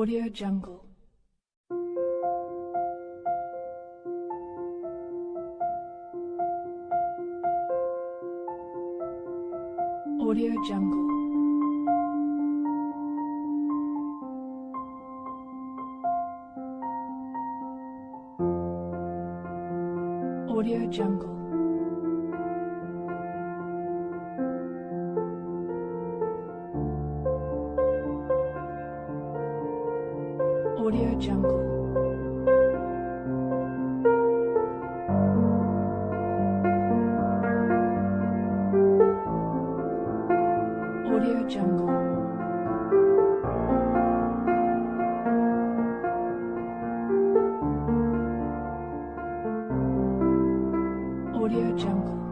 Audio Jungle. Audio Jungle.